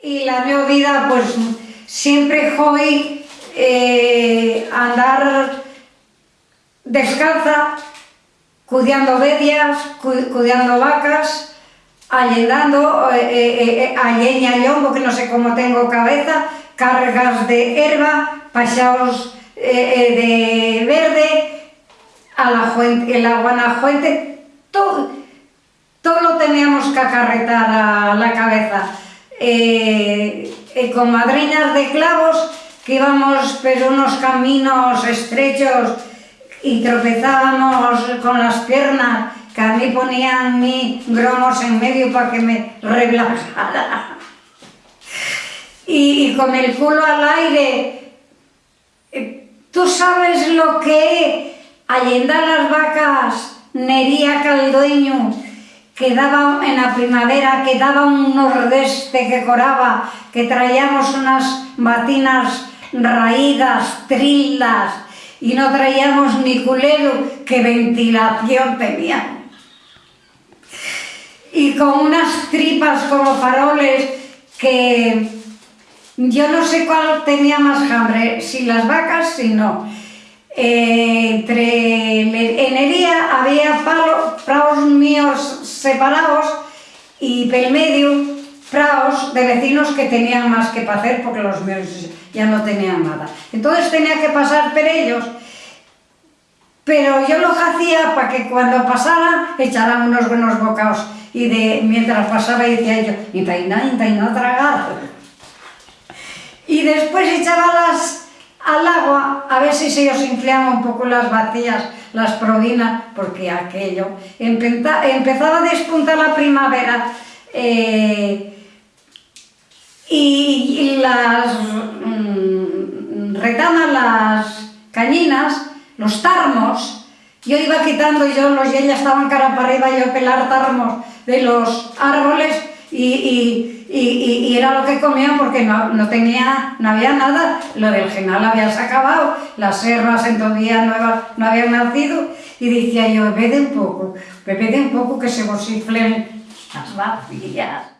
Y la mi vida, pues, siempre fue eh, andar descalza, cuidando ovejas, cuidando vacas, allenando, eh, eh, eh, y lombo, que no sé cómo tengo cabeza, cargas de herba, paseados eh, eh, de verde, a la fuente, en la Guanajuente, todo, todo lo teníamos que acarretar a la cabeza. Eh, eh, de clavos que íbamos por unos caminos estrechos y tropezábamos con las piernas, que a mí ponían mi gromos en medio para que me relajara. Y, con el culo al aire, eh, ¿tú sabes lo que allendar las vacas, Nería Caldoño, que daba en la primavera, que daba un nordeste que coraba, que traíamos unas batinas raídas, trildas, y no traíamos ni culero, que ventilación tenían. Y con unas tripas como faroles que yo no sé cuál tenía más hambre, si las vacas, si no. Eh, entre en el día había palos, separados y pel medio praos de vecinos que tenían más que hacer porque los míos ya no tenían nada. Entonces tenía que pasar por ellos, pero yo lo hacía para que cuando pasara echaran unos buenos bocados y de, mientras pasaba decía yo, y taina tragar. Y después echaba las al agua a ver si se os inflaban un poco las vacías, las provinas, porque aquello empezaba a despuntar la primavera eh, y, las mm, las cañinas, los tarmos, yo iba quitando yo los y estaban cara para arriba, yo pelar tarmos de los árboles y, y, era lo que comían porque no, no, tenía, no había nada, lo del genal habías acabado, las herbas en nuevas no habían nacido y decía yo, bebe un poco, bebe un poco que se vos las vacías.